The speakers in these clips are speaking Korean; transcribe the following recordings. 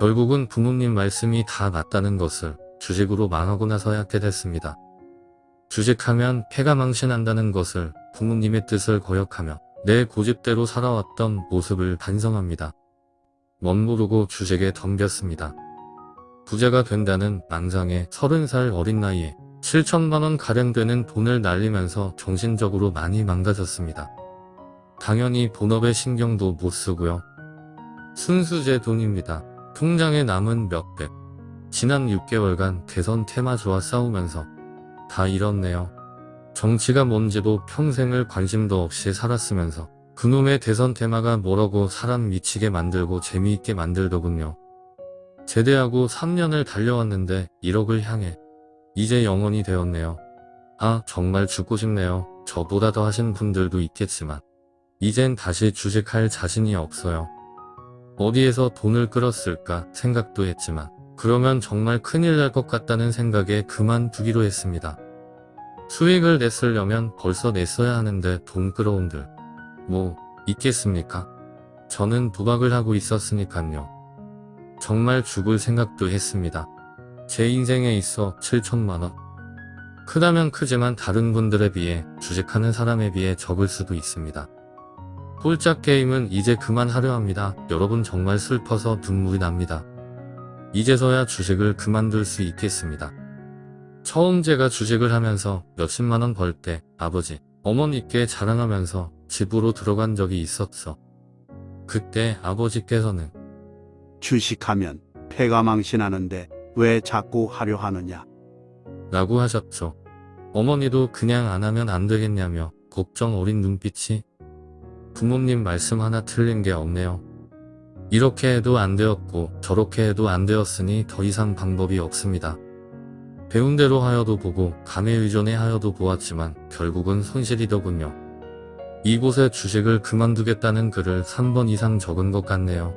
결국은 부모님 말씀이 다 맞다는 것을 주식으로 망하고 나서 야 깨닫습니다. 주식하면 패가 망신한다는 것을 부모님의 뜻을 거역하며 내 고집대로 살아왔던 모습을 반성합니다. 멋모르고 주식에 덤볐습니다. 부자가 된다는 망상에 30살 어린 나이에 7천만원 가량 되는 돈을 날리면서 정신적으로 많이 망가졌습니다. 당연히 본업에 신경도 못 쓰고요. 순수 제 돈입니다. 통장에 남은 몇백. 지난 6개월간 대선 테마주와 싸우면서 다 잃었네요. 정치가 뭔지도 평생을 관심도 없이 살았으면서 그놈의 대선 테마가 뭐라고 사람 미치게 만들고 재미있게 만들더군요. 제대하고 3년을 달려왔는데 1억을 향해 이제 영원이 되었네요. 아 정말 죽고 싶네요. 저보다 더 하신 분들도 있겠지만 이젠 다시 주식할 자신이 없어요. 어디에서 돈을 끌었을까 생각도 했지만 그러면 정말 큰일 날 것 같다는 생각에 그만두기로 했습니다. 수익을 냈으려면 벌써 냈어야 하는데 돈 끌어온들 뭐 있겠습니까? 저는 도박을 하고 있었으니깐요. 정말 죽을 생각도 했습니다. 제 인생에 있어 7천만원. 크다면 크지만 다른 분들에 비해 주식하는 사람에 비해 적을 수도 있습니다. 홀짝 게임은 이제 그만하려 합니다. 여러분 정말 슬퍼서 눈물이 납니다. 이제서야 주식을 그만둘 수 있겠습니다. 처음 제가 주식을 하면서 몇십만원 벌 때 아버지, 어머니께 자랑하면서 집으로 들어간 적이 있었어. 그때 아버지께서는 주식하면 패가 망신하는데 왜 자꾸 하려 하느냐. 라고 하셨죠. 어머니도 그냥 안 하면 안 되겠냐며 걱정 어린 눈빛이 부모님 말씀 하나 틀린 게 없네요. 이렇게 해도 안 되었고 저렇게 해도 안 되었으니 더 이상 방법이 없습니다. 배운 대로 하여도 보고 감에 의존해 하여도 보았지만 결국은 손실이더군요. 이곳에 주식을 그만두겠다는 글을 3번 이상 적은 것 같네요.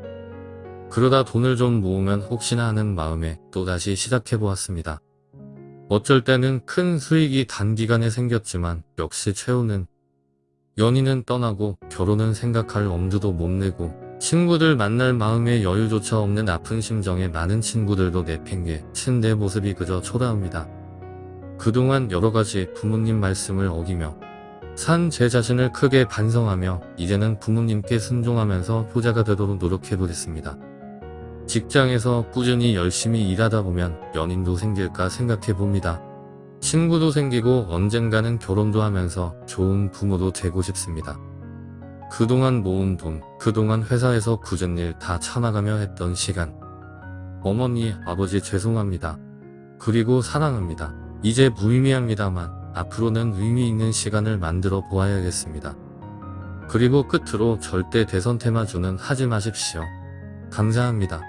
그러다 돈을 좀 모으면 혹시나 하는 마음에 또다시 시작해보았습니다. 어쩔 때는 큰 수익이 단기간에 생겼지만 역시 최후는 연인은 떠나고 결혼은 생각할 엄두도 못 내고 친구들 만날 마음의 여유조차 없는 아픈 심정에 많은 친구들도 내팽개 친 내 모습이 그저 초라합니다. 그동안 여러가지 부모님 말씀을 어기며 산 제 자신을 크게 반성하며 이제는 부모님께 순종하면서 효자가 되도록 노력해보겠습니다. 직장에서 꾸준히 열심히 일하다 보면 연인도 생길까 생각해봅니다. 친구도 생기고 언젠가는 결혼도 하면서 좋은 부모도 되고 싶습니다. 그동안 모은 돈, 그동안 회사에서 굳은 일 다 참아가며 했던 시간. 어머니, 아버지 죄송합니다. 그리고 사랑합니다. 이제 무의미합니다만 앞으로는 의미 있는 시간을 만들어 보아야겠습니다. 그리고 끝으로 절대 대선 테마주는 하지 마십시오. 감사합니다.